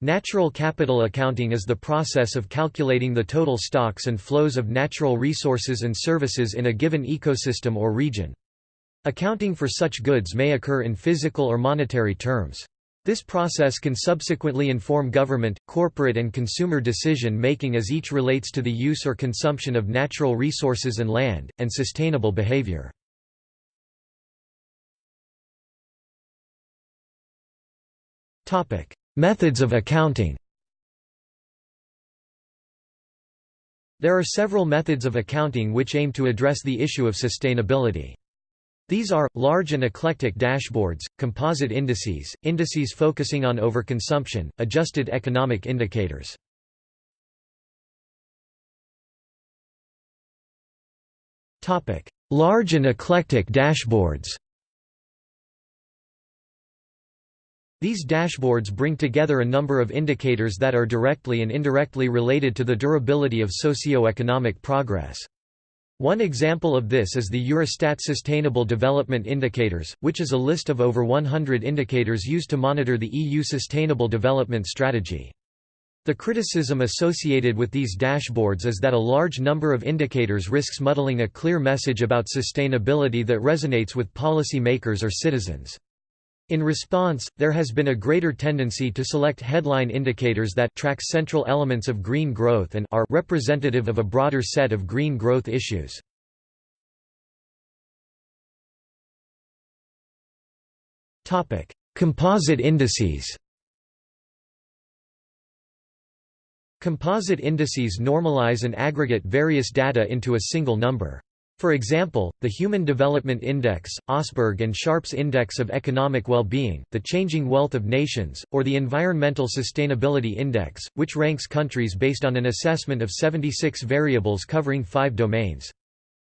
Natural capital accounting is the process of calculating the total stocks and flows of natural resources and services in a given ecosystem or region. Accounting for such goods may occur in physical or monetary terms. This process can subsequently inform government, corporate and consumer decision-making as each relates to the use or consumption of natural resources and land, and sustainable behavior. Methods of accounting There are several methods of accounting which aim to address the issue of sustainability. These are, large and eclectic dashboards, composite indices, indices focusing on overconsumption, adjusted economic indicators. Large and eclectic dashboards These dashboards bring together a number of indicators that are directly and indirectly related to the durability of socio-economic progress. One example of this is the Eurostat Sustainable Development Indicators, which is a list of over 100 indicators used to monitor the EU Sustainable Development Strategy. The criticism associated with these dashboards is that a large number of indicators risks muddling a clear message about sustainability that resonates with policy makers or citizens. In response, there has been a greater tendency to select headline indicators that track central elements of green growth and are representative of a broader set of green growth issues. Topic: Composite indices Composite indices normalize and aggregate various data into a single number. For example, the Human Development Index, Osberg and Sharpe's Index of Economic Well-Being, the Changing Wealth of Nations, or the Environmental Sustainability Index, which ranks countries based on an assessment of 76 variables covering five domains.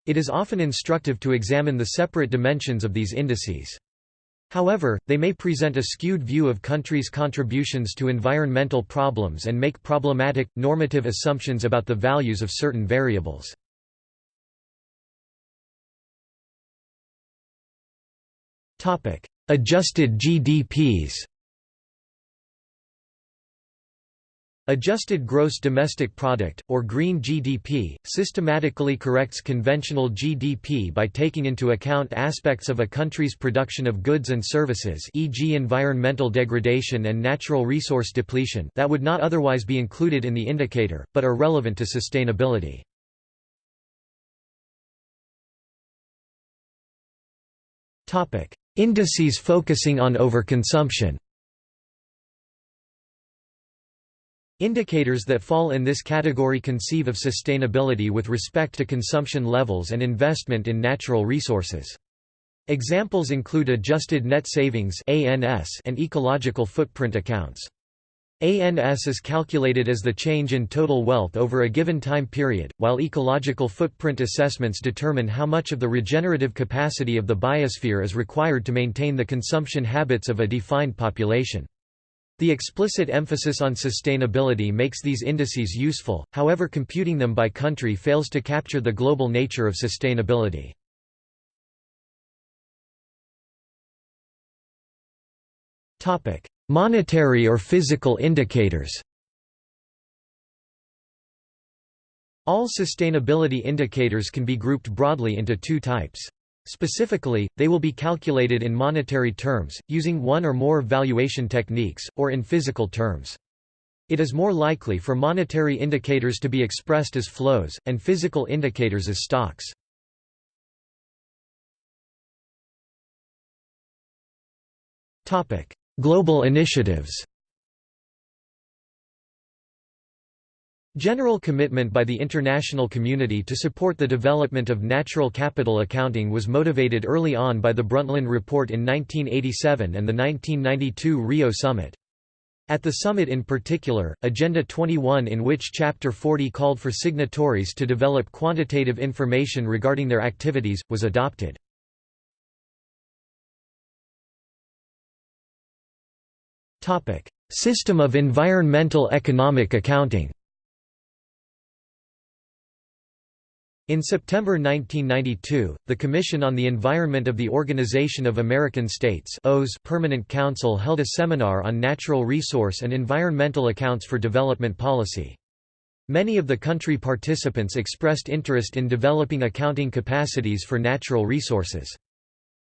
It is often instructive to examine the separate dimensions of these indices. However, they may present a skewed view of countries' contributions to environmental problems and make problematic, normative assumptions about the values of certain variables. Topic: Adjusted GDPs. Adjusted Gross Domestic Product, or Green GDP, systematically corrects conventional GDP by taking into account aspects of a country's production of goods and services e.g. environmental degradation and natural resource depletion that would not otherwise be included in the indicator, but are relevant to sustainability. Indices focusing on overconsumption Indicators that fall in this category conceive of sustainability with respect to consumption levels and investment in natural resources. Examples include adjusted net savings and ecological footprint accounts. ANS is calculated as the change in total wealth over a given time period, while ecological footprint assessments determine how much of the regenerative capacity of the biosphere is required to maintain the consumption habits of a defined population. The explicit emphasis on sustainability makes these indices useful, however computing them by country fails to capture the global nature of sustainability. Monetary or physical indicators All sustainability indicators can be grouped broadly into two types. Specifically, they will be calculated in monetary terms, using one or more valuation techniques, or in physical terms. It is more likely for monetary indicators to be expressed as flows, and physical indicators as stocks. Global initiatives General commitment by the international community to support the development of natural capital accounting was motivated early on by the Brundtland Report in 1987 and the 1992 Rio Summit. At the summit in particular, Agenda 21 in which Chapter 40 called for signatories to develop quantitative information regarding their activities, was adopted. System of environmental economic accounting In September 1992, the Commission on the Environment of the Organization of American States Permanent Council held a seminar on natural resource and environmental accounts for development policy. Many of the country participants expressed interest in developing accounting capacities for natural resources.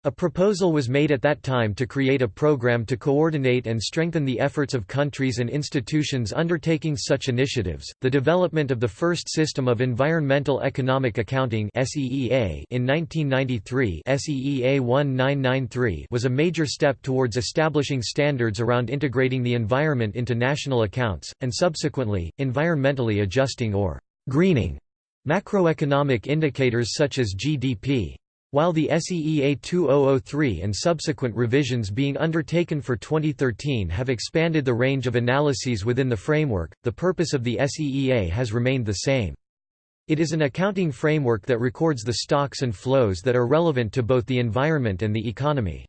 A proposal was made at that time to create a program to coordinate and strengthen the efforts of countries and institutions undertaking such initiatives. The development of the first system of environmental economic accounting (SEEA) in 1993, SEEA 1993, was a major step towards establishing standards around integrating the environment into national accounts and subsequently environmentally adjusting or greening macroeconomic indicators such as GDP. While the SEEA 2003 and subsequent revisions being undertaken for 2013 have expanded the range of analyses within the framework, the purpose of the SEEA has remained the same. It is an accounting framework that records the stocks and flows that are relevant to both the environment and the economy.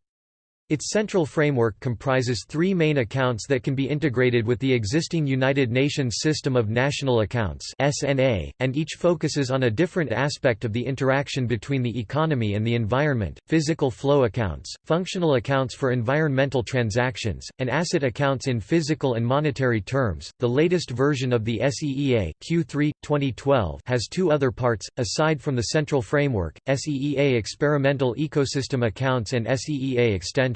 Its central framework comprises three main accounts that can be integrated with the existing United Nations System of National Accounts (SNA), and each focuses on a different aspect of the interaction between the economy and the environment, physical flow accounts, functional accounts for environmental transactions, and asset accounts in physical and monetary terms. The latest version of the SEEA Q3, 2012 has two other parts, aside from the central framework, SEEA Experimental Ecosystem Accounts and SEEA Extension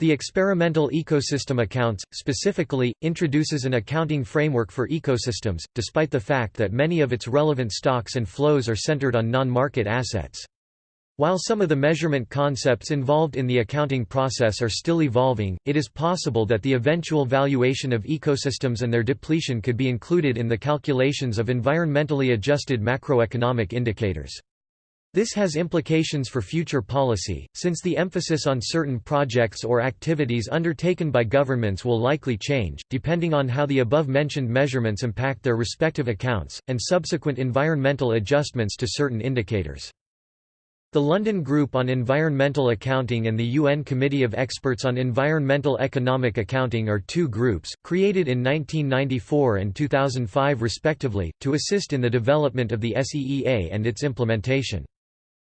the experimental ecosystem accounts, specifically, introduces an accounting framework for ecosystems, despite the fact that many of its relevant stocks and flows are centered on non-market assets. While some of the measurement concepts involved in the accounting process are still evolving, it is possible that the eventual valuation of ecosystems and their depletion could be included in the calculations of environmentally adjusted macroeconomic indicators. This has implications for future policy, since the emphasis on certain projects or activities undertaken by governments will likely change, depending on how the above-mentioned measurements impact their respective accounts, and subsequent environmental adjustments to certain indicators. The London Group on Environmental Accounting and the UN Committee of Experts on Environmental Economic Accounting are two groups, created in 1994 and 2005 respectively, to assist in the development of the SEEA and its implementation.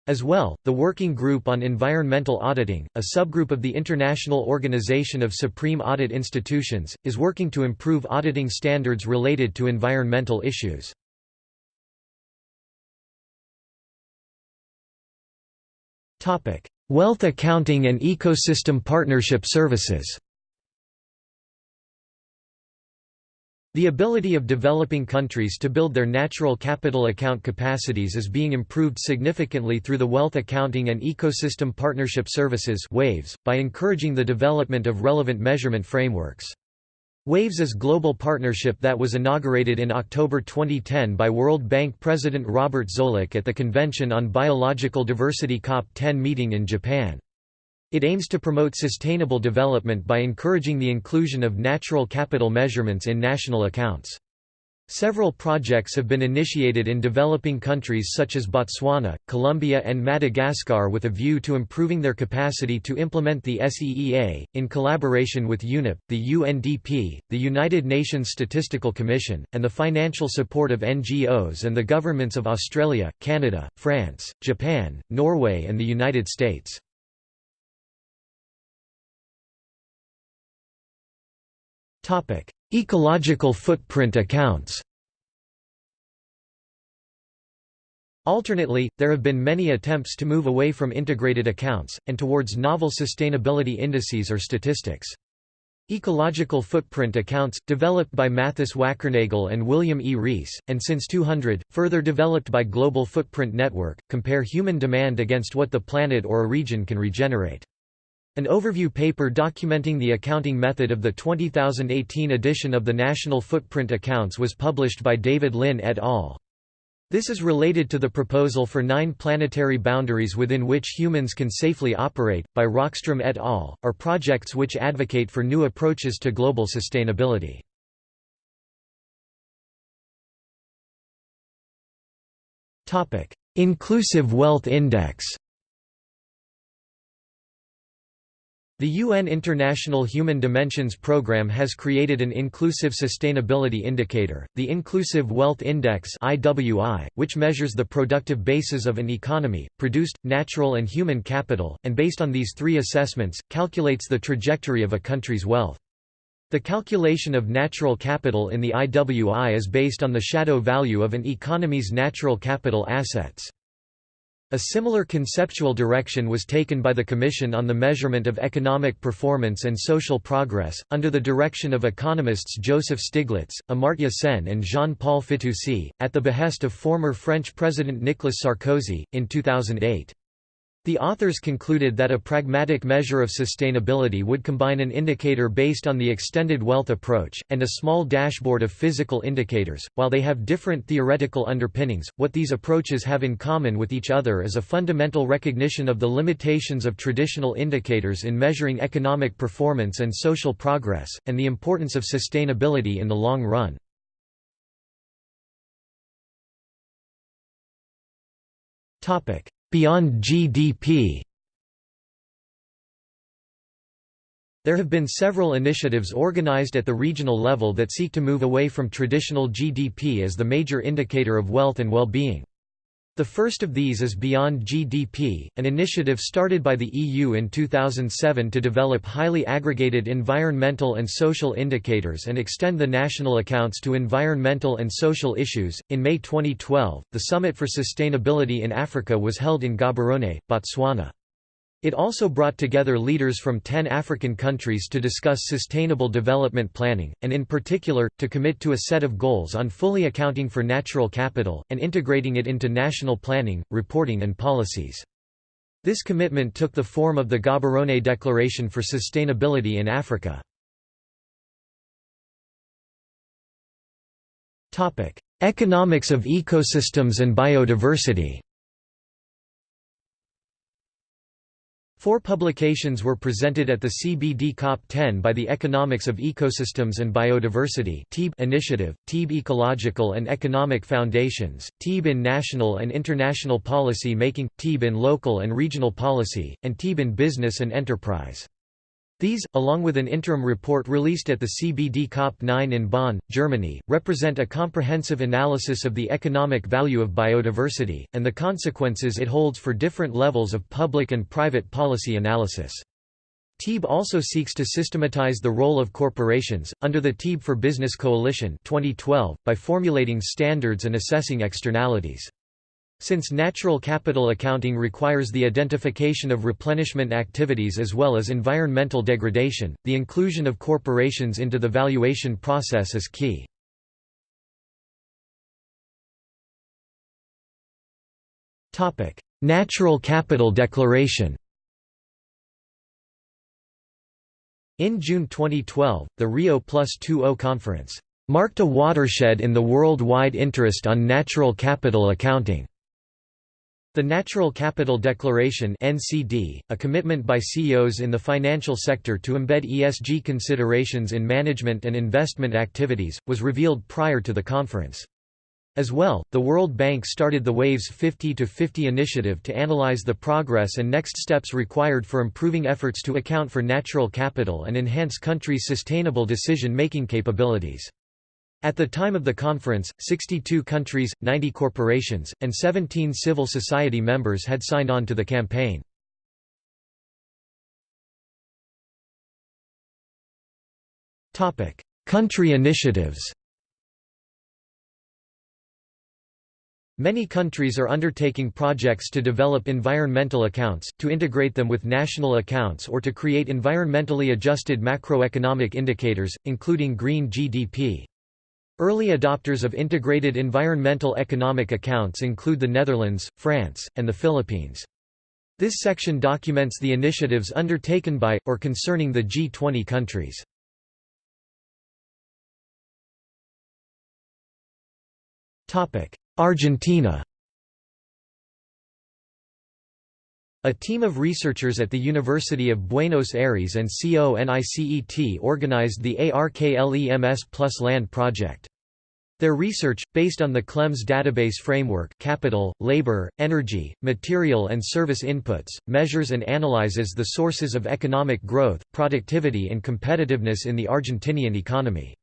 As well, the Working Group on Environmental Auditing, a subgroup of the International Organization of Supreme Audit Institutions, is working to improve auditing standards related to environmental issues. Wealth accounting and ecosystem partnership services The ability of developing countries to build their natural capital account capacities is being improved significantly through the Wealth Accounting and Ecosystem Partnership Services WAVES, by encouraging the development of relevant measurement frameworks. WAVES is a global partnership that was inaugurated in October 2010 by World Bank President Robert Zoellick at the Convention on Biological Diversity COP10 meeting in Japan. It aims to promote sustainable development by encouraging the inclusion of natural capital measurements in national accounts. Several projects have been initiated in developing countries such as Botswana, Colombia and Madagascar with a view to improving their capacity to implement the SEEA, in collaboration with UNEP, the UNDP, the United Nations Statistical Commission, and the financial support of NGOs and the governments of Australia, Canada, France, Japan, Norway and the United States. Topic: Ecological footprint accounts. Alternately, there have been many attempts to move away from integrated accounts, and towards novel sustainability indices or statistics. Ecological footprint accounts, developed by Mathis Wackernagel and William E. Rees, and since 200, further developed by Global Footprint Network, compare human demand against what the planet or a region can regenerate. An overview paper documenting the accounting method of the 2018 edition of the National Footprint Accounts was published by David Lin et al. This is related to the proposal for nine planetary boundaries within which humans can safely operate, by Rockstrom et al., are projects which advocate for new approaches to global sustainability. Inclusive Wealth Index The UN International Human Dimensions Programme has created an inclusive sustainability indicator, the Inclusive Wealth Index (IWI), which measures the productive bases of an economy, produced, natural and human capital, and based on these three assessments, calculates the trajectory of a country's wealth. The calculation of natural capital in the IWI is based on the shadow value of an economy's natural capital assets. A similar conceptual direction was taken by the Commission on the Measurement of Economic Performance and Social Progress, under the direction of economists Joseph Stiglitz, Amartya Sen and Jean-Paul Fitoussi, at the behest of former French President Nicolas Sarkozy, in 2008. The authors concluded that a pragmatic measure of sustainability would combine an indicator based on the extended wealth approach, and a small dashboard of physical indicators. While they have different theoretical underpinnings, what these approaches have in common with each other is a fundamental recognition of the limitations of traditional indicators in measuring economic performance and social progress, and the importance of sustainability in the long run. Topic Beyond GDP There have been several initiatives organized at the regional level that seek to move away from traditional GDP as the major indicator of wealth and well-being. The first of these is Beyond GDP, an initiative started by the EU in 2007 to develop highly aggregated environmental and social indicators and extend the national accounts to environmental and social issues. In May 2012, the Summit for Sustainability in Africa was held in Gaborone, Botswana. It also brought together leaders from 10 African countries to discuss sustainable development planning, and in particular, to commit to a set of goals on fully accounting for natural capital, and integrating it into national planning, reporting and policies. This commitment took the form of the Gaborone Declaration for Sustainability in Africa. Economics of ecosystems and biodiversity Four publications were presented at the CBD COP10 by the Economics of Ecosystems and Biodiversity initiative, TEEB Ecological and Economic Foundations, TEEB in National and International Policy Making, TEEB in Local and Regional Policy, and TEEB in Business and Enterprise. These, along with an interim report released at the CBD COP9 in Bonn, Germany, represent a comprehensive analysis of the economic value of biodiversity, and the consequences it holds for different levels of public and private policy analysis. TEEB also seeks to systematize the role of corporations, under the TEEB for Business Coalition 2012, by formulating standards and assessing externalities. Since natural capital accounting requires the identification of replenishment activities as well as environmental degradation, the inclusion of corporations into the valuation process is key. Natural Capital Declaration In June 2012, the Rio Plus 20 conference marked a watershed in the worldwide interest on natural capital accounting. The Natural Capital Declaration (NCD), a commitment by CEOs in the financial sector to embed ESG considerations in management and investment activities, was revealed prior to the conference. As well, the World Bank started the WAVES 50 to 50 initiative to analyze the progress and next steps required for improving efforts to account for natural capital and enhance countries' sustainable decision-making capabilities. At the time of the conference, 62 countries, 90 corporations, and 17 civil society members had signed on to the campaign. Country initiatives Many countries are undertaking projects to develop environmental accounts, to integrate them with national accounts or to create environmentally adjusted macroeconomic indicators, including green GDP. Early adopters of integrated environmental economic accounts include the Netherlands, France, and the Philippines. This section documents the initiatives undertaken by, or concerning the G20 countries. Argentina A team of researchers at the University of Buenos Aires and CONICET organized the ARKLEMS Plus Land project. Their research, based on the KLEMS database framework capital, labor, energy, material and service inputs, measures and analyzes the sources of economic growth, productivity and competitiveness in the Argentinian economy.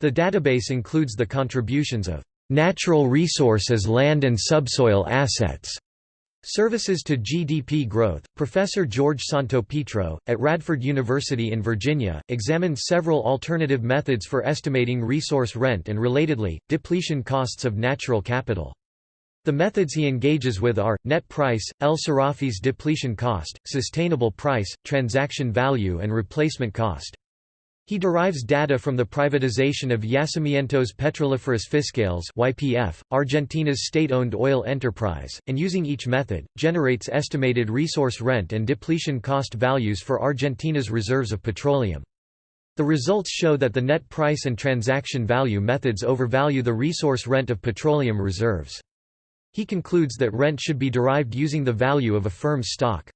The database includes the contributions of natural resources land and subsoil assets Services to GDP growth. Professor George Santopietro, at Radford University in Virginia, examined several alternative methods for estimating resource rent and relatedly, depletion costs of natural capital. The methods he engages with are, net price, El-Serafy's depletion cost, sustainable price, transaction value and replacement cost. He derives data from the privatization of Yacimientos Petrolíferos Fiscales (YPF), Argentina's state-owned oil enterprise, and using each method, generates estimated resource rent and depletion cost values for Argentina's reserves of petroleum. The results show that the net price and transaction value methods overvalue the resource rent of petroleum reserves. He concludes that rent should be derived using the value of a firm's stock.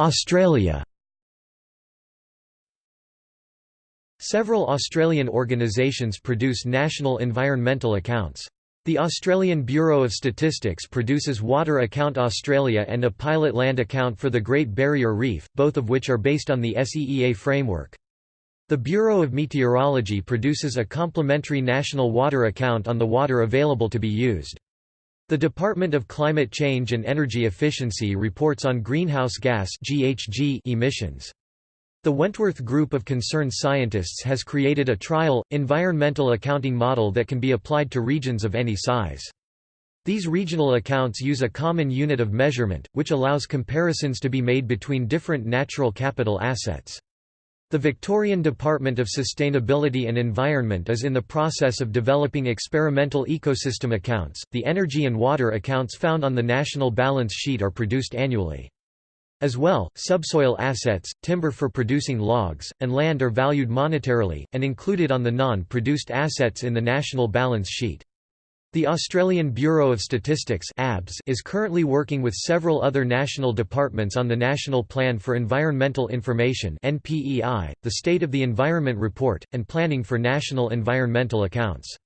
Australia Several Australian organisations produce national environmental accounts. The Australian Bureau of Statistics produces Water Account Australia and a pilot land account for the Great Barrier Reef, both of which are based on the SEEA framework. The Bureau of Meteorology produces a complementary national water account on the water available to be used. The Department of Climate Change and Energy Efficiency reports on greenhouse gas (GHG) emissions. The Wentworth Group of Concerned Scientists has created a trial, environmental accounting model that can be applied to regions of any size. These regional accounts use a common unit of measurement, which allows comparisons to be made between different natural capital assets. The Victorian Department of Sustainability and Environment is in the process of developing experimental ecosystem accounts. The energy and water accounts found on the national balance sheet are produced annually. As well, subsoil assets, timber for producing logs, and land are valued monetarily, and included on the non-produced assets in the national balance sheet. The Australian Bureau of Statistics is currently working with several other national departments on the National Plan for Environmental Information the State of the Environment Report, and planning for national environmental accounts.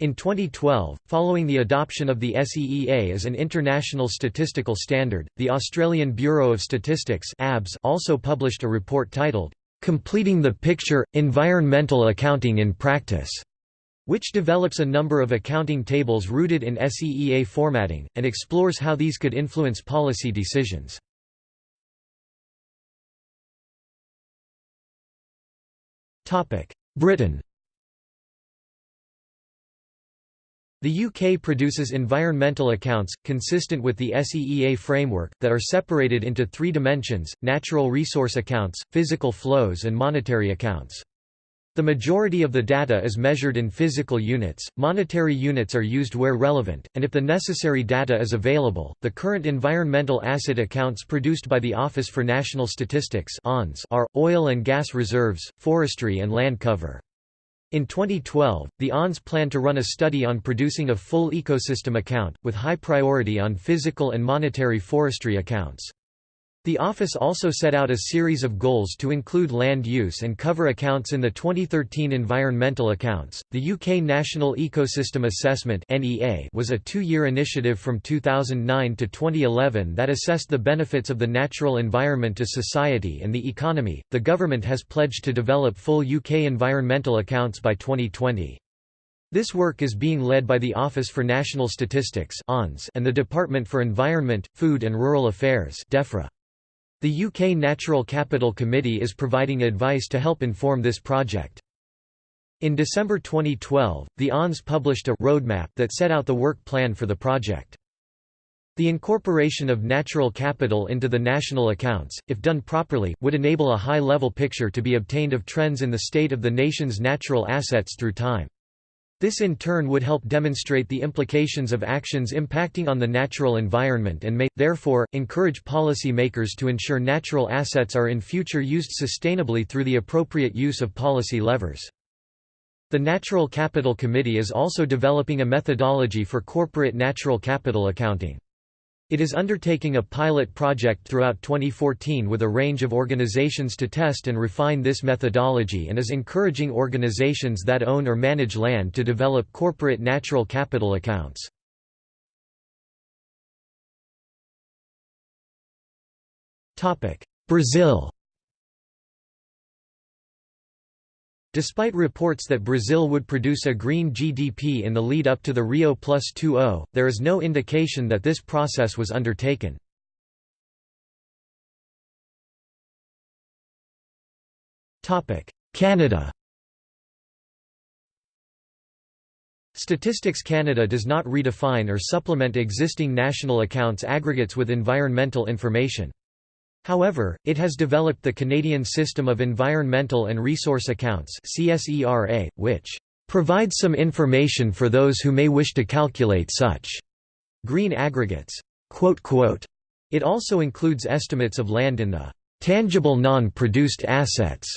In 2012, following the adoption of the SEEA as an international statistical standard, the Australian Bureau of Statistics also published a report titled, "'Completing the Picture – Environmental Accounting in Practice' which develops a number of accounting tables rooted in SEEA formatting, and explores how these could influence policy decisions. Britain The UK produces environmental accounts, consistent with the SEEA framework, that are separated into three dimensions, natural resource accounts, physical flows and monetary accounts. The majority of the data is measured in physical units, monetary units are used where relevant, and if the necessary data is available, the current environmental asset accounts produced by the Office for National Statistics are, oil and gas reserves, forestry and land cover. In 2012, the ONS plan to run a study on producing a full ecosystem account, with high priority on physical and monetary forestry accounts. The office also set out a series of goals to include land use and cover accounts in the 2013 environmental accounts. The UK National Ecosystem Assessment (NEA) was a 2-year initiative from 2009 to 2011 that assessed the benefits of the natural environment to society and the economy. The government has pledged to develop full UK environmental accounts by 2020. This work is being led by the Office for National Statistics and the Department for Environment, Food and Rural Affairs DEFRA. The UK Natural Capital Committee is providing advice to help inform this project. In December 2012, the ONS published a roadmap that set out the work plan for the project. The incorporation of natural capital into the national accounts, if done properly, would enable a high-level picture to be obtained of trends in the state of the nation's natural assets through time. This in turn would help demonstrate the implications of actions impacting on the natural environment and may, therefore, encourage policy makers to ensure natural assets are in future used sustainably through the appropriate use of policy levers. The Natural Capital Committee is also developing a methodology for corporate natural capital accounting. It is undertaking a pilot project throughout 2014 with a range of organizations to test and refine this methodology and is encouraging organizations that own or manage land to develop corporate natural capital accounts. Brazil Despite reports that Brazil would produce a green GDP in the lead up to the Rio Plus 20, there is no indication that this process was undertaken. Canada Statistics Canada does not redefine or supplement existing national accounts aggregates with environmental information. However, it has developed the Canadian System of Environmental and Resource Accounts which provides some information for those who may wish to calculate such green aggregates. It also includes estimates of land in the tangible non-produced assets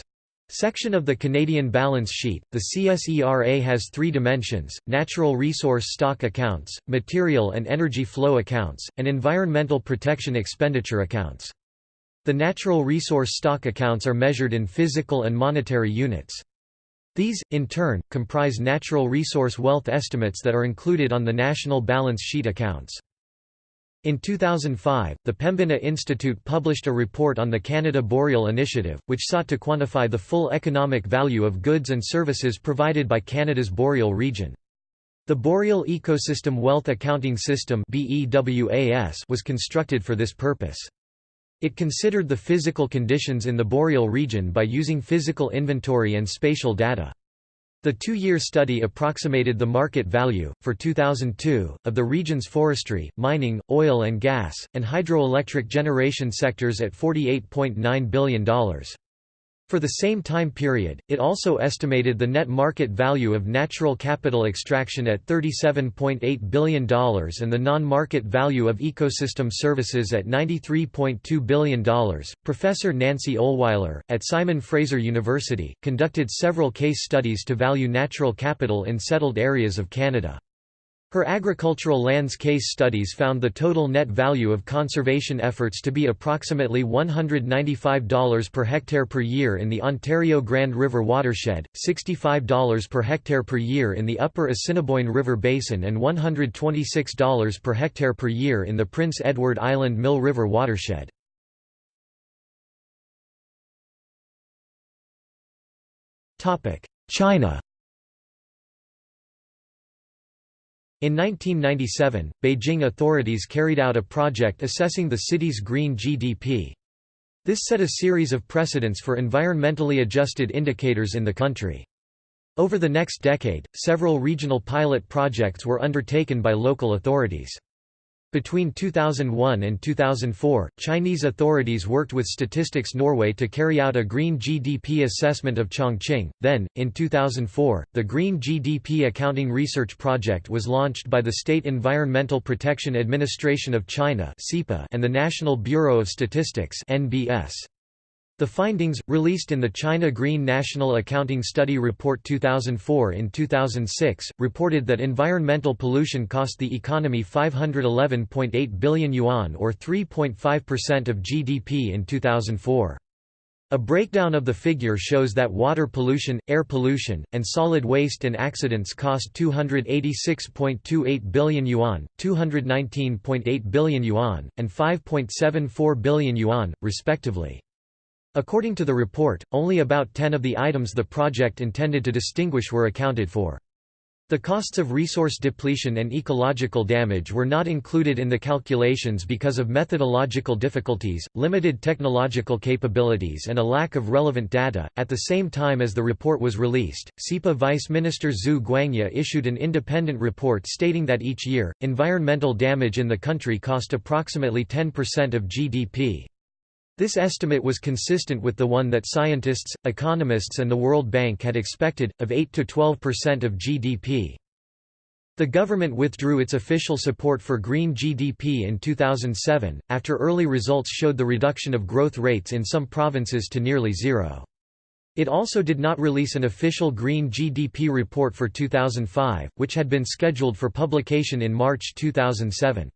section of the Canadian balance sheet. The CSERA has three dimensions natural resource stock accounts, material and energy flow accounts, and environmental protection expenditure accounts. The natural resource stock accounts are measured in physical and monetary units. These, in turn, comprise natural resource wealth estimates that are included on the national balance sheet accounts. In 2005, the Pembina Institute published a report on the Canada Boreal Initiative, which sought to quantify the full economic value of goods and services provided by Canada's boreal region. The Boreal Ecosystem Wealth Accounting System was constructed for this purpose. It considered the physical conditions in the boreal region by using physical inventory and spatial data. The two-year study approximated the market value, for 2002, of the region's forestry, mining, oil and gas, and hydroelectric generation sectors at $48.9 billion. For the same time period, it also estimated the net market value of natural capital extraction at $37.8 billion and the non-market value of ecosystem services at $93.2 billion. Professor Nancy Olewiler, at Simon Fraser University, conducted several case studies to value natural capital in settled areas of Canada. Her agricultural lands case studies found the total net value of conservation efforts to be approximately $195 per hectare per year in the Ontario Grand River watershed, $65 per hectare per year in the upper Assiniboine River Basin and $126 per hectare per year in the Prince Edward Island Mill River watershed. China In 1997, Beijing authorities carried out a project assessing the city's green GDP. This set a series of precedents for environmentally adjusted indicators in the country. Over the next decade, several regional pilot projects were undertaken by local authorities. Between 2001 and 2004, Chinese authorities worked with Statistics Norway to carry out a green GDP assessment of Chongqing. Then, in 2004, the Green GDP Accounting Research Project was launched by the State Environmental Protection Administration of China and the National Bureau of Statistics NBS. The findings, released in the China Green National Accounting Study Report 2004 in 2006, reported that environmental pollution cost the economy 511.8 billion yuan or 3.5% of GDP in 2004. A breakdown of the figure shows that water pollution, air pollution, and solid waste and accidents cost 286.28 billion yuan, 219.8 billion yuan, and 5.74 billion yuan, respectively. According to the report, only about 10 of the items the project intended to distinguish were accounted for. The costs of resource depletion and ecological damage were not included in the calculations because of methodological difficulties, limited technological capabilities, and a lack of relevant data. At the same time as the report was released, SEPA Vice Minister Zhu Guangyao issued an independent report stating that each year, environmental damage in the country cost approximately 10% of GDP. This estimate was consistent with the one that scientists, economists and the World Bank had expected, of 8–12% of GDP. The government withdrew its official support for green GDP in 2007, after early results showed the reduction of growth rates in some provinces to nearly zero. It also did not release an official green GDP report for 2005, which had been scheduled for publication in March 2007.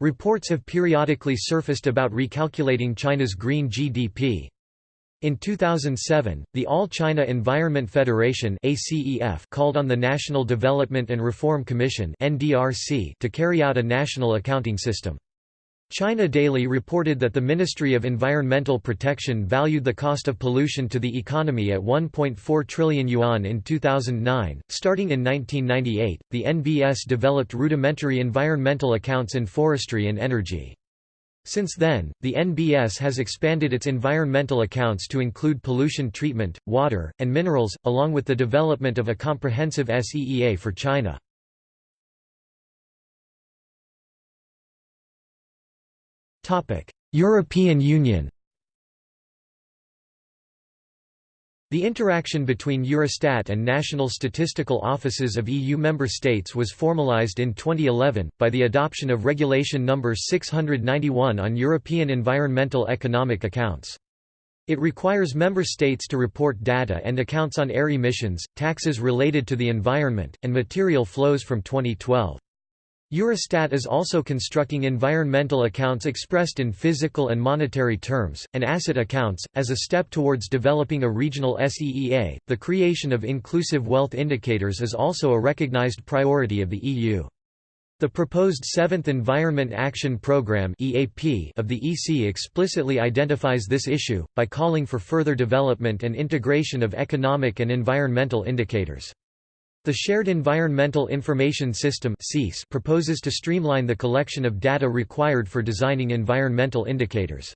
Reports have periodically surfaced about recalculating China's green GDP. In 2007, the All China Environment Federation called on the National Development and Reform Commission to carry out a national accounting system. China Daily reported that the Ministry of Environmental Protection valued the cost of pollution to the economy at 1.4 trillion yuan in 2009. Starting in 1998, the NBS developed rudimentary environmental accounts in forestry and energy. Since then, the NBS has expanded its environmental accounts to include pollution treatment, water, and minerals, along with the development of a comprehensive SEEA for China. European Union The interaction between Eurostat and national statistical offices of EU member states was formalised in 2011, by the adoption of Regulation No. 691 on European environmental economic accounts. It requires member states to report data and accounts on air emissions, taxes related to the environment, and material flows from 2012. Eurostat is also constructing environmental accounts expressed in physical and monetary terms, and asset accounts, as a step towards developing a regional SEEA. The creation of inclusive wealth indicators is also a recognized priority of the EU. The proposed Seventh Environment Action Programme of the EC explicitly identifies this issue, by calling for further development and integration of economic and environmental indicators. The Shared Environmental Information System proposes to streamline the collection of data required for designing environmental indicators.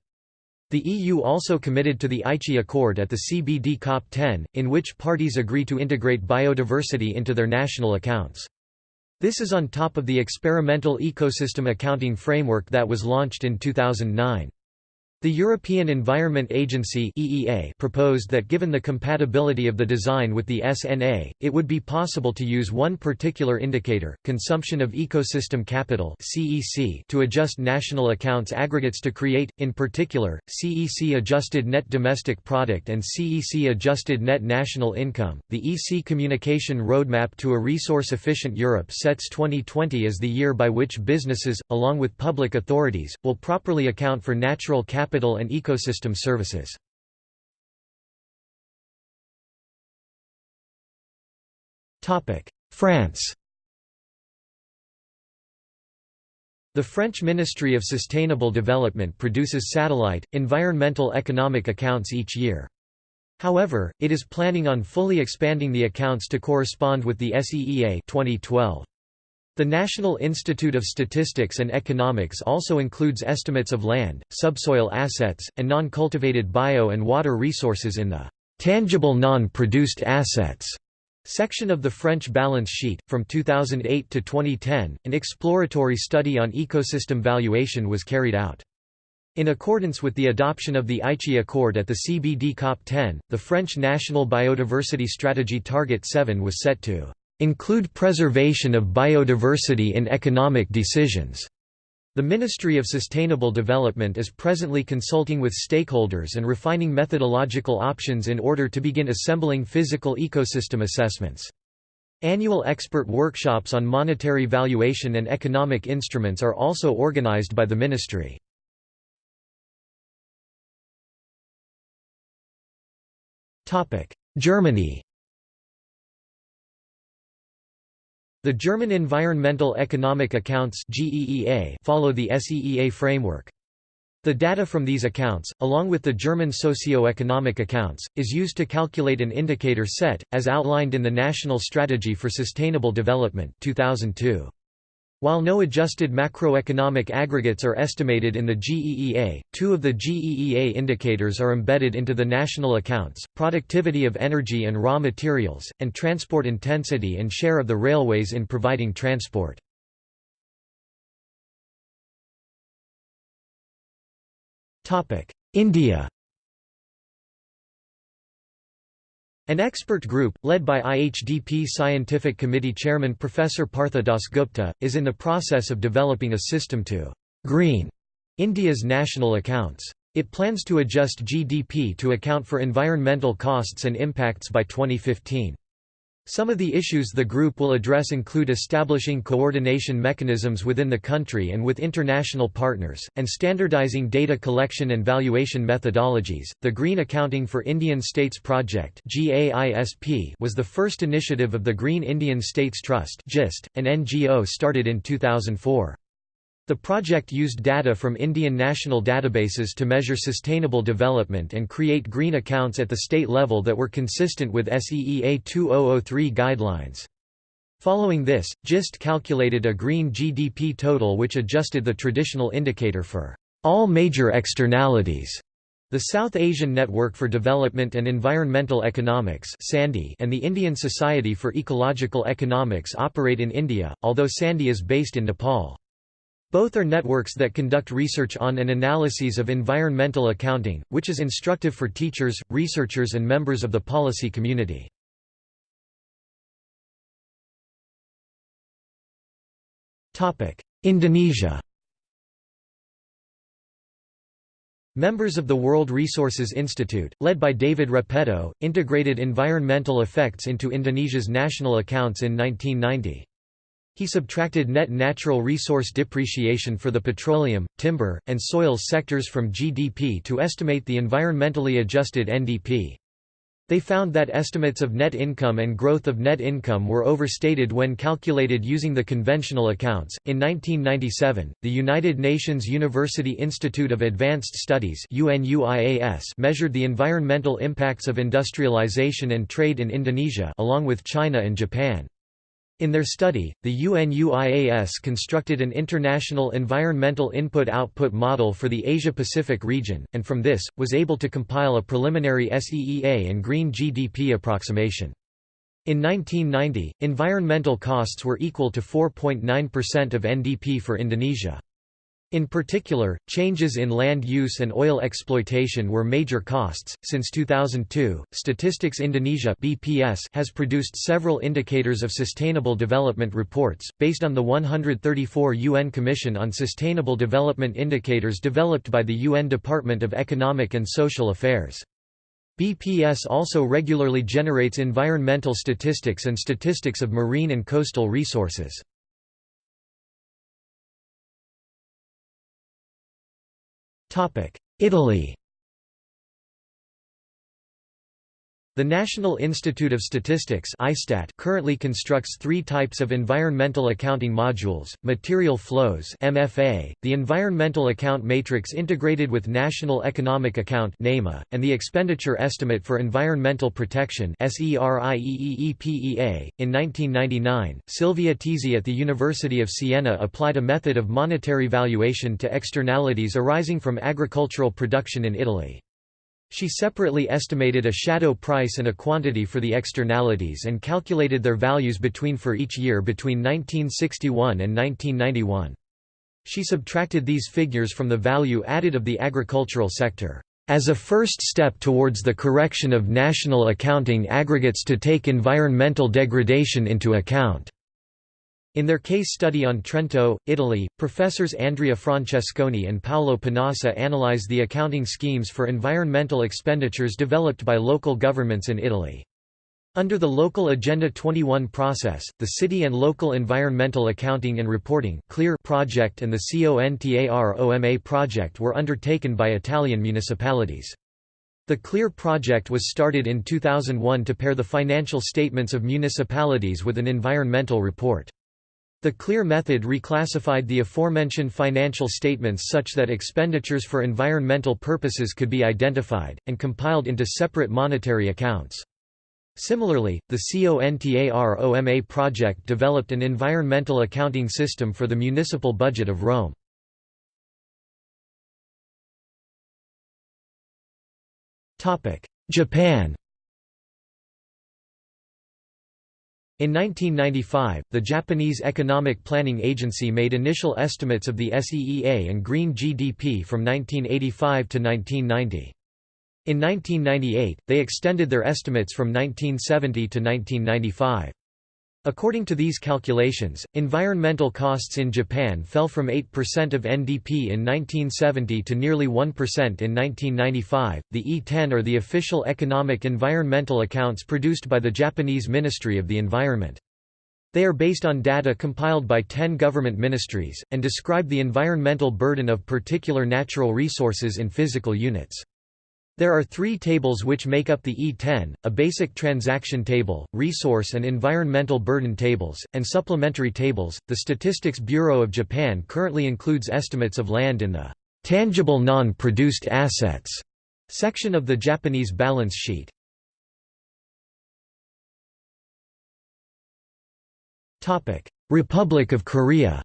The EU also committed to the Aichi Accord at the CBD COP10, in which parties agree to integrate biodiversity into their national accounts. This is on top of the experimental ecosystem accounting framework that was launched in 2009. The European Environment Agency (EEA) proposed that given the compatibility of the design with the SNA, it would be possible to use one particular indicator, consumption of ecosystem capital (CEC), to adjust national accounts aggregates to create in particular CEC adjusted net domestic product and CEC adjusted net national income. The EC communication roadmap to a resource efficient Europe sets 2020 as the year by which businesses along with public authorities will properly account for natural capital capital and ecosystem services. France The French Ministry of Sustainable Development produces satellite, environmental economic accounts each year. However, it is planning on fully expanding the accounts to correspond with the SEEA 2012. The National Institute of Statistics and Economics also includes estimates of land, subsoil assets, and non-cultivated bio and water resources in the tangible non-produced assets section of the French balance sheet. From 2008 to 2010, an exploratory study on ecosystem valuation was carried out. In accordance with the adoption of the Aichi Accord at the CBD COP10, the French National Biodiversity Strategy Target 7 was set to include preservation of biodiversity in economic decisions. The Ministry of Sustainable Development is presently consulting with stakeholders and refining methodological options in order to begin assembling physical ecosystem assessments. Annual expert workshops on monetary valuation and economic instruments are also organized by the ministry. Germany The German Environmental Economic Accounts follow the SEEA framework. The data from these accounts, along with the German socio-economic accounts, is used to calculate an indicator set, as outlined in the National Strategy for Sustainable Development 2002. While no adjusted macroeconomic aggregates are estimated in the GEEA, two of the GEEA indicators are embedded into the national accounts, productivity of energy and raw materials, and transport intensity and share of the railways in providing transport. India An expert group, led by IHDP Scientific Committee Chairman Professor Partha Dasgupta, is in the process of developing a system to «green» India's national accounts. It plans to adjust GDP to account for environmental costs and impacts by 2015. Some of the issues the group will address include establishing coordination mechanisms within the country and with international partners, and standardizing data collection and valuation methodologies. The Green Accounting for Indian States Project was the first initiative of the Green Indian States Trust, an NGO started in 2004. The project used data from Indian national databases to measure sustainable development and create green accounts at the state level that were consistent with SEEA 2003 guidelines. Following this, GIST calculated a green GDP total which adjusted the traditional indicator for all major externalities. The South Asian Network for Development and Environmental Economics and the Indian Society for Ecological Economics operate in India, although SANDEE is based in Nepal. Both are networks that conduct research on and analyses of environmental accounting, which is instructive for teachers, researchers and members of the policy community. Indonesia Members of the World Resources Institute, led by David Repetto, integrated environmental effects into Indonesia's national accounts in 1990. He subtracted net natural resource depreciation for the petroleum, timber, and soils sectors from GDP to estimate the environmentally adjusted NDP. They found that estimates of net income and growth of net income were overstated when calculated using the conventional accounts. In 1997, the United Nations University Institute of Advanced Studies measured the environmental impacts of industrialization and trade in Indonesia along with China and Japan. In their study, the UNUIAS constructed an international environmental input-output model for the Asia-Pacific region, and from this, was able to compile a preliminary SEEA and green GDP approximation. In 1990, environmental costs were equal to 4.9% of NDP for Indonesia. In particular, changes in land use and oil exploitation were major costs. Since 2002, Statistics Indonesia (BPS) has produced several indicators of sustainable development reports based on the 134 UN Commission on Sustainable Development Indicators developed by the UN Department of Economic and Social Affairs. BPS also regularly generates environmental statistics and statistics of marine and coastal resources. Italy The National Institute of Statistics currently constructs three types of environmental accounting modules, material flows MFA, the environmental account matrix integrated with National Economic Account and the expenditure estimate for environmental protection In 1999, Silvia Tiezzi at the University of Siena applied a method of monetary valuation to externalities arising from agricultural production in Italy. She separately estimated a shadow price and a quantity for the externalities and calculated their values between for each year between 1961 and 1991. She subtracted these figures from the value added of the agricultural sector, "...as a first step towards the correction of national accounting aggregates to take environmental degradation into account." In their case study on Trento, Italy, professors Andrea Francesconi and Paolo Panassa analyze the accounting schemes for environmental expenditures developed by local governments in Italy. Under the Local Agenda 21 process, the City and Local Environmental Accounting and Reporting CLEAR project and the CONTAROMA project were undertaken by Italian municipalities. The CLEAR project was started in 2001 to pair the financial statements of municipalities with an environmental report. The CLEAR method reclassified the aforementioned financial statements such that expenditures for environmental purposes could be identified, and compiled into separate monetary accounts. Similarly, the CONTAROMA project developed an environmental accounting system for the municipal budget of Rome. Japan In 1995, the Japanese Economic Planning Agency made initial estimates of the SEEA and green GDP from 1985 to 1990. In 1998, they extended their estimates from 1970 to 1995. According to these calculations, environmental costs in Japan fell from 8% of NDP in 1970 to nearly 1% in 1995. The E10 are the official economic environmental accounts produced by the Japanese Ministry of the Environment. They are based on data compiled by 10 government ministries, and describe the environmental burden of particular natural resources in physical units. There are three tables which make up the E10, a basic transaction table, resource and environmental burden tables, and supplementary tables. The Statistics Bureau of Japan currently includes estimates of land in the tangible non-produced assets section of the Japanese balance sheet. Republic of Korea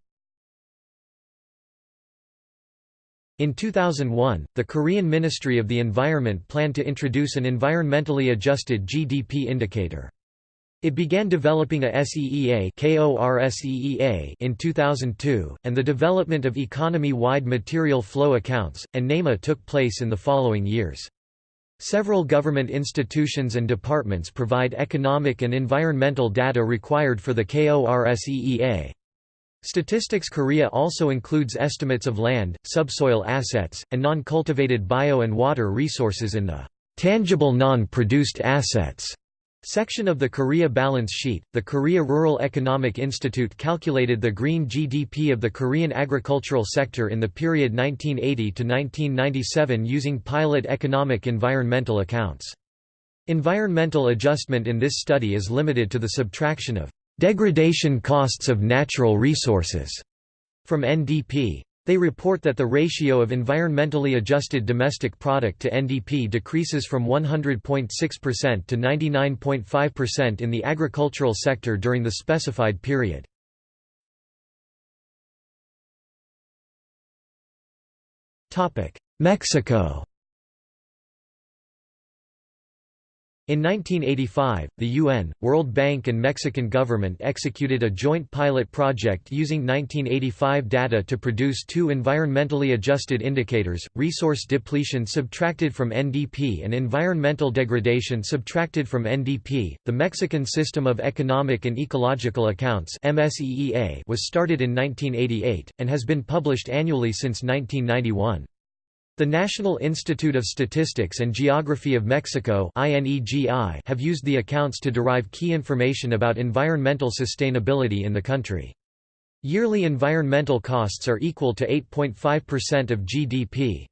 In 2001, the Korean Ministry of the Environment planned to introduce an environmentally adjusted GDP indicator. It began developing a SEEA in 2002, and the development of economy-wide material flow accounts, and NAMEA took place in the following years. Several government institutions and departments provide economic and environmental data required for the KORSEEA. Statistics Korea also includes estimates of land, subsoil assets, and non-cultivated bio and water resources in the tangible non-produced assets section of the Korea balance sheet. The Korea Rural Economic Institute calculated the green GDP of the Korean agricultural sector in the period 1980 to 1997 using pilot economic environmental accounts. Environmental adjustment in this study is limited to the subtraction of Degradation costs of natural resources from NDP. They report that the ratio of environmentally adjusted domestic product to NDP decreases from 100.6% to 99.5% in the agricultural sector during the specified period. Mexico In 1985, the UN, World Bank and Mexican government executed a joint pilot project using 1985 data to produce two environmentally adjusted indicators, resource depletion subtracted from NDP and environmental degradation subtracted from NDP. The Mexican System of Economic and Ecological Accounts (MSEEA) was started in 1988, and has been published annually since 1991. The National Institute of Statistics and Geography of Mexico have used the accounts to derive key information about environmental sustainability in the country. Yearly environmental costs are equal to 8.5% of GDP.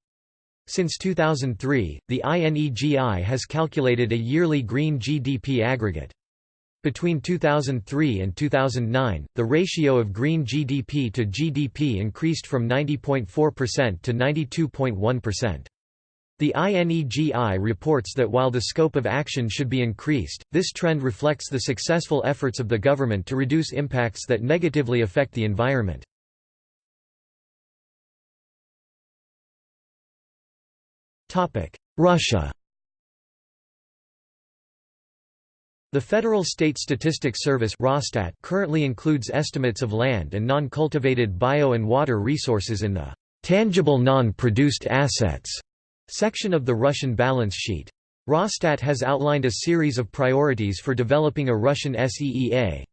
Since 2003, the INEGI has calculated a yearly green GDP aggregate. Between 2003 and 2009, the ratio of green GDP to GDP increased from 90.4% to 92.1%. The INEGI reports that while the scope of action should be increased, this trend reflects the successful efforts of the government to reduce impacts that negatively affect the environment. Russia The Federal State Statistics Service currently includes estimates of land and non-cultivated bio and water resources in the «tangible non-produced assets» section of the Russian balance sheet. Rosstat has outlined a series of priorities for developing a Russian SEEA.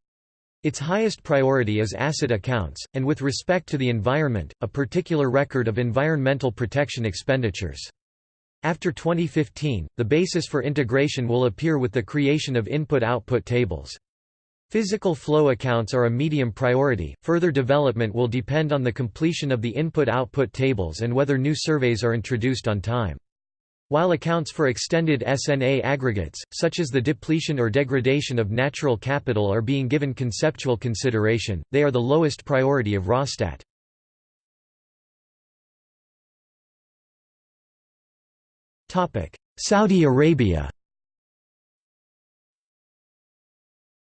Its highest priority is asset accounts, and with respect to the environment, a particular record of environmental protection expenditures. After 2015, the basis for integration will appear with the creation of input-output tables. Physical flow accounts are a medium priority, further development will depend on the completion of the input-output tables and whether new surveys are introduced on time. While accounts for extended SNA aggregates, such as the depletion or degradation of natural capital are being given conceptual consideration, they are the lowest priority of Rosstat. Saudi Arabia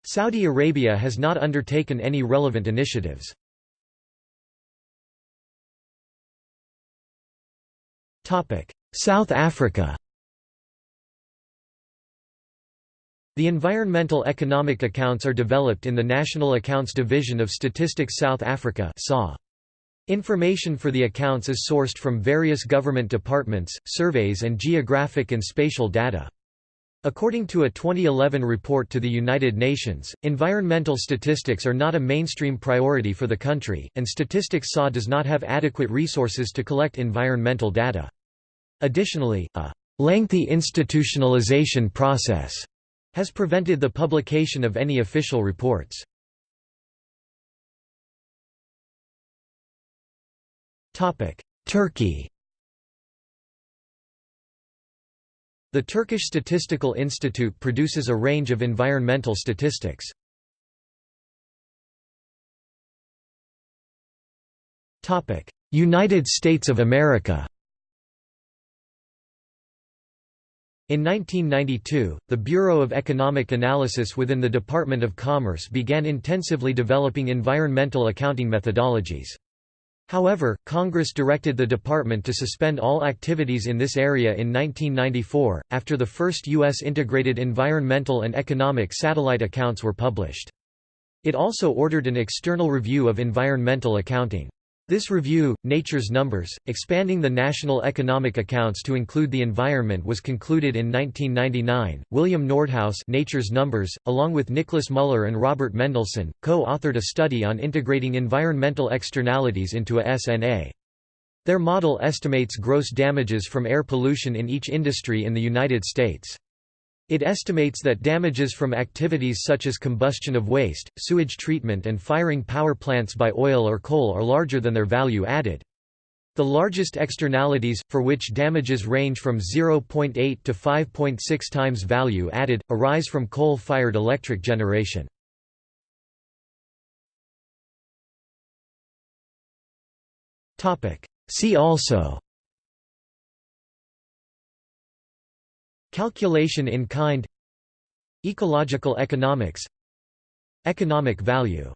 Saudi Arabia has not undertaken any relevant initiatives. South Africa The environmental economic accounts are developed in the National Accounts Division of Statistics South Africa. Information for the accounts is sourced from various government departments, surveys and geographic and spatial data. According to a 2011 report to the United Nations, environmental statistics are not a mainstream priority for the country, and Statistics SA does not have adequate resources to collect environmental data. Additionally, a lengthy institutionalization process has prevented the publication of any official reports. Turkey The Turkish Statistical Institute produces a range of environmental statistics. United States of America In 1992, the Bureau of Economic Analysis within the Department of Commerce began intensively developing environmental accounting methodologies. However, Congress directed the department to suspend all activities in this area in 1994, after the first U.S. integrated environmental and economic satellite accounts were published. It also ordered an external review of environmental accounting. This review, Nature's Numbers, expanding the national economic accounts to include the environment was concluded in 1999. William Nordhaus Nature's Numbers, along with Nicholas Muller and Robert Mendelsohn, co-authored a study on integrating environmental externalities into a SNA. Their model estimates gross damages from air pollution in each industry in the United States. It estimates that damages from activities such as combustion of waste, sewage treatment and firing power plants by oil or coal are larger than their value added. The largest externalities, for which damages range from 0.8 to 5.6 times value added, arise from coal-fired electric generation. See also Calculation in kind Ecological economics Economic value